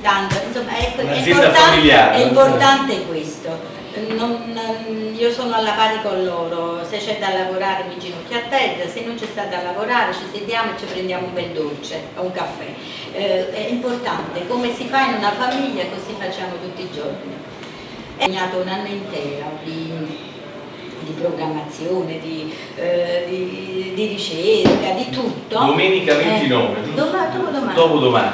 tanto, insomma è, è Un'azienda importante, è importante questo. Non- io sono alla pari con loro, se c'è da lavorare mi ginocchio a terra, se non c'è sta da lavorare ci sediamo e ci prendiamo un bel dolce o un caffè. Eh, è importante, come si fa in una famiglia così facciamo tutti i giorni. È segnato un anno intero di, di programmazione, di, eh, di- di ricerca, di tutto. Domenica 29, Eh, dopodomani.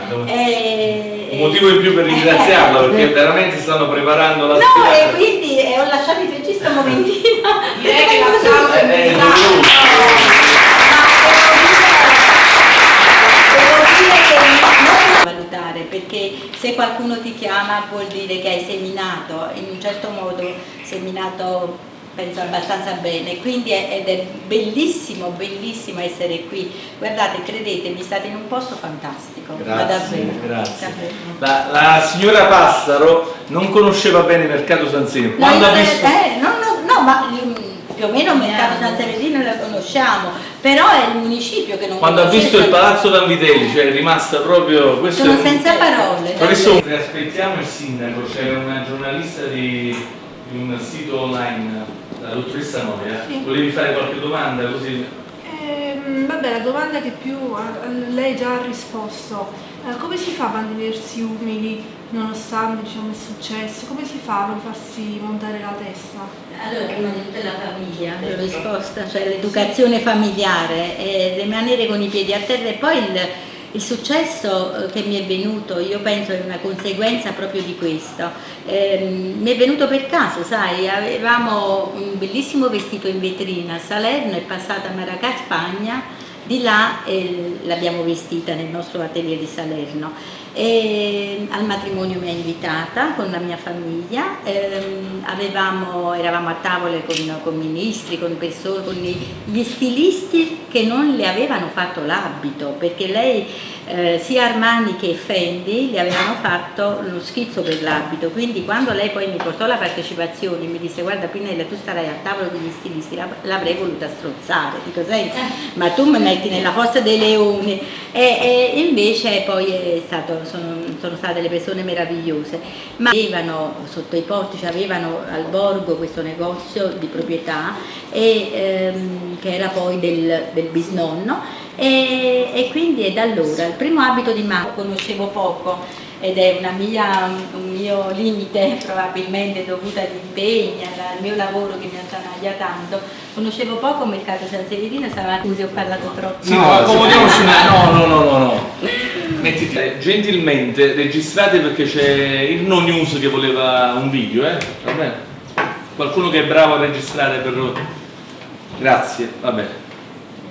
Domani. Eh, Un motivo in più per ringraziarla eh, perché veramente stanno preparando la No, sfilata. e quindi eh, ho lasciato il regista un momentino. Direi perché che così- l'applauso è Eh, meritato. Devo dire che non valutare perché se qualcuno ti chiama vuol dire che hai seminato in un certo modo seminato penso abbastanza bene quindi è, ed è bellissimo bellissimo essere qui guardate credetemi state in un posto fantastico ma Grazie, davvero grazie. davvero. La, la signora Passaro non conosceva bene il mercato Sanzino. No, Quando ha visto... eh, no, no, no, ma più o meno il mercato San Severino lo conosciamo, però è il municipio che non Quando ha visto il San- Palazzo Vanvitelli, cioè è rimasta proprio... Questo Sono un- senza parole. Professore, aspettiamo il sindaco, c'è una giornalista di, di un sito online, la dottoressa Noia. Sì. Volevi fare qualche domanda così? Ehm, vabbè, la domanda che più a lei già ha risposto, Eh, come si fa a mantenersi umili nonostante diciamo, il successo? Come si fa a non farsi montare la testa? Allora, prima di tutto la famiglia, la risposta, cioè l'educazione familiare, e rimanere con i piedi a terra e poi il, il successo eh, che mi è venuto, io penso è una conseguenza proprio di questo. Ehm, mi è venuto per caso, sai, avevamo un bellissimo vestito in vetrina a Salerno, è passata a Maracà, Spagna, di là eh, l'abbiamo vestita nel nostro atelier di Salerno. E al matrimonio mi ha invitata con la mia famiglia, ehm, avevamo- eravamo a tavole con, con ministri, con persone, con gli stilisti che non le avevano fatto l'abito, perché lei eh, sia Armani che Fendi le avevano fatto lo schizzo per l'abito, quindi quando lei poi mi portò la partecipazione mi disse guarda Pinella tu starai a tavolo degli stilisti, la- l'avrei voluta strozzare, dico senti ma tu mi metti nella fossa dei leoni. E, e invece poi stato, sono, sono state delle persone meravigliose, ma avevano sotto i portici, avevano al borgo questo negozio di proprietà e, ehm, che era poi del, del bisnonno e, e quindi è da allora, il primo abito di Marco conoscevo poco ed è una mia, un mio limite probabilmente dovuto agli impegni, al mio lavoro che mi attanaglia tanto. Conoscevo poco il mercato San Severino, stava scusi ho parlato troppo. No, accomodiamoci No, no, no, no, no. Mettiti, eh, gentilmente registrate perché c'è il no news che voleva un video, eh? Va bene? Qualcuno che è bravo a registrare per... Grazie, va bene.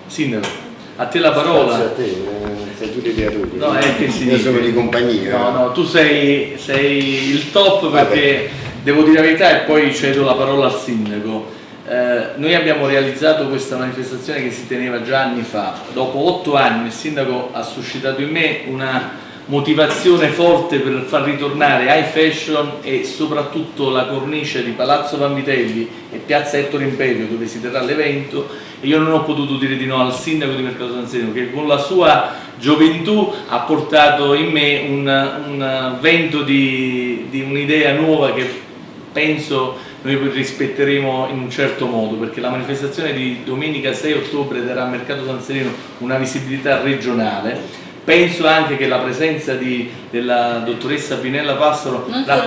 Sindaco, a te la parola. Grazie a te, eh, sei tu di creatori. No, è che si Io dice. sono di compagnia. No, no, tu sei, sei il top perché devo dire la verità e poi cedo la parola al sindaco. Eh, noi abbiamo realizzato questa manifestazione che si teneva già anni fa. Dopo otto anni il sindaco ha suscitato in me una motivazione forte per far ritornare high fashion e soprattutto la cornice di Palazzo Vanvitelli e Piazza Ettore Imperio dove si terrà l'evento. E io non ho potuto dire di no al sindaco di Mercato San Sereno che con la sua gioventù ha portato in me un, un vento di, di un'idea nuova che penso noi rispetteremo in un certo modo perché la manifestazione di domenica 6 ottobre darà a Mercato San Sereno una visibilità regionale penso anche che la presenza di- della dottoressa Pinella Passaro la-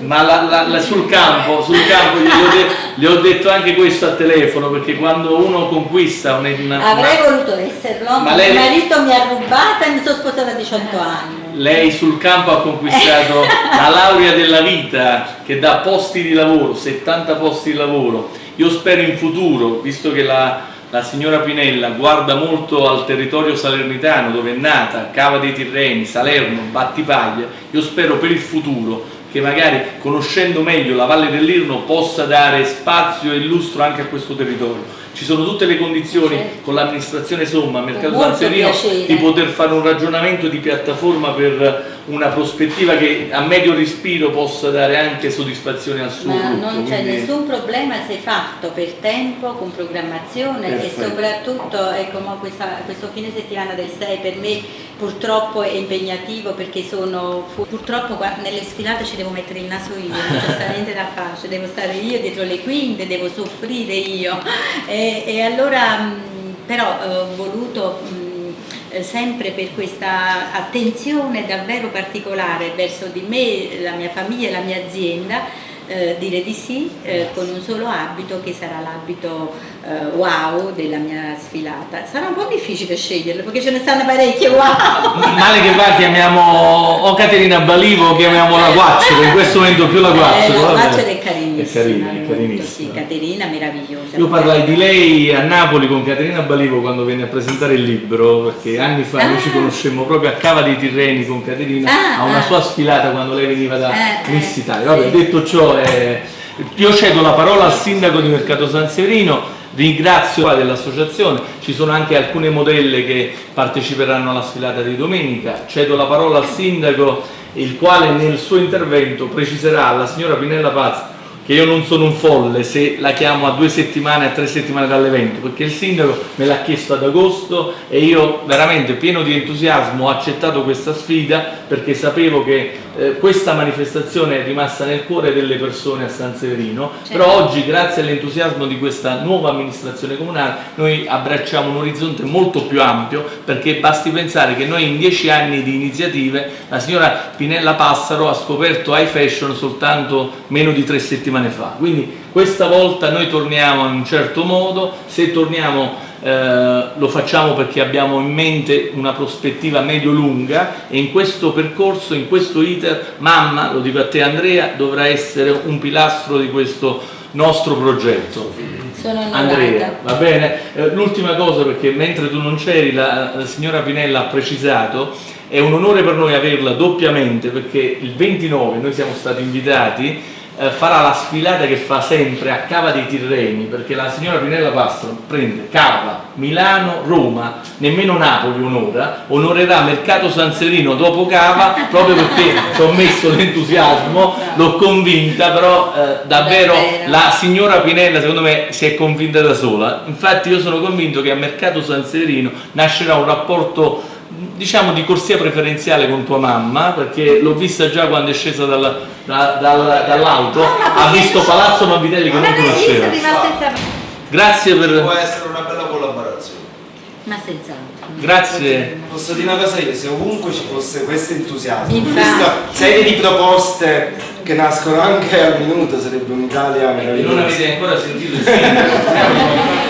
ma la- la- sul campo, sul campo gli, ho de- gli ho detto anche questo a telefono perché quando uno conquista una, una- Avrei voluto esserlo, Ma ma lei- mio marito mi ha rubata e mi sono sposata a 18 anni. lei sul campo ha conquistato la laurea della vita che dà posti di lavoro, 70 posti di lavoro. Io spero in futuro, visto che la, la signora Pinella guarda molto al territorio salernitano dove è nata, Cava dei Tirreni, Salerno, Battipaglia, io spero per il futuro che magari conoscendo meglio la Valle dell'Irno possa dare spazio e lustro anche a questo territorio. Ci sono tutte le condizioni Certo. con l'amministrazione Somma, Mercato San Serino, di poter fare un ragionamento di piattaforma per una prospettiva che a medio respiro possa dare anche soddisfazione al suo Ma gruppo. non c'è quindi- nessun problema se fatto per tempo, con programmazione Perfetto. e soprattutto ecco, mo questa- questo fine settimana del 6 per me purtroppo è impegnativo perché sono purtroppo nelle sfilate ci devo mettere il naso io, non c'è niente da fare, ci devo stare io dietro le quinte, devo soffrire io e, e allora però ho voluto sempre per questa attenzione davvero particolare verso di me, la mia famiglia e la mia azienda, eh, dire di sì eh, con un solo abito che sarà l'abito eh, wow della mia sfilata. Sarà un po' difficile sceglierlo perché ce ne stanno parecchie wow. Male che va chiamiamo o Caterina Balivo o chiamiamola Guaccio, in questo momento più la Eh, Guaccio. la vabbè. Guaccio è carinissima, È carina, è carinissima. sì, Caterina meravigliosa. Io parlai di lei a Napoli con Caterina Balivo quando venne a presentare il libro, perché anni fa noi Ah. ci conoscemmo proprio a Cava dei Tirreni con Caterina, Ah, a una ah. sua sfilata quando lei veniva da Eh, Miss eh, Italia. Vabbè, sì. detto ciò, eh, io cedo la parola al sindaco di Mercato San Severino, ringrazio dell'associazione, ci sono anche alcune modelle che parteciperanno alla sfilata di domenica, cedo la parola al sindaco il quale nel suo intervento preciserà alla signora Pinella Paz che io non sono un folle se la chiamo a due settimane, a tre settimane dall'evento, perché il sindaco me l'ha chiesto ad agosto e io veramente pieno di entusiasmo ho accettato questa sfida perché sapevo che eh, questa manifestazione è rimasta nel cuore delle persone a San Severino, Certo. però oggi grazie all'entusiasmo di questa nuova amministrazione comunale noi abbracciamo un orizzonte molto più ampio perché basti pensare che noi in dieci anni di iniziative la signora Pinella Passaro ha scoperto high fashion soltanto meno di tre settimane fa, quindi questa volta noi torniamo in un certo modo, se torniamo eh, lo facciamo perché abbiamo in mente una prospettiva medio-lunga e in questo percorso, in questo iter, mamma, lo dico a te Andrea, dovrà essere un pilastro di questo nostro progetto. Andrea, va bene? Eh, L'ultima cosa, perché mentre tu non c'eri, la, la signora Pinella ha precisato, è un onore per noi averla doppiamente, perché il 29 noi siamo stati invitati, eh, farà la sfilata che fa sempre a Cava dei Tirreni, perché la signora Pinella Pastro prende Cava, Milano, Roma, nemmeno Napoli un'ora, onorerà Mercato San Severino dopo Cava, proprio perché ci ho messo l'entusiasmo, l'ho convinta, però eh, davvero la signora Pinella secondo me si è convinta da sola, infatti io sono convinto che a Mercato San Severino nascerà un rapporto diciamo di corsia preferenziale con tua mamma perché l'ho vista già quando è scesa dal- da- dal- dall'auto ha visto Palazzo Mabitelli che non conosceva grazie Può per essere una bella collaborazione. Ma senz'altro. grazie Posso dire una cosa io, se ovunque ci fosse questo entusiasmo, Infatti. questa serie di proposte che nascono anche al minuto, sarebbe un'Italia e non meravigliosa. avete ancora sentito il sindaco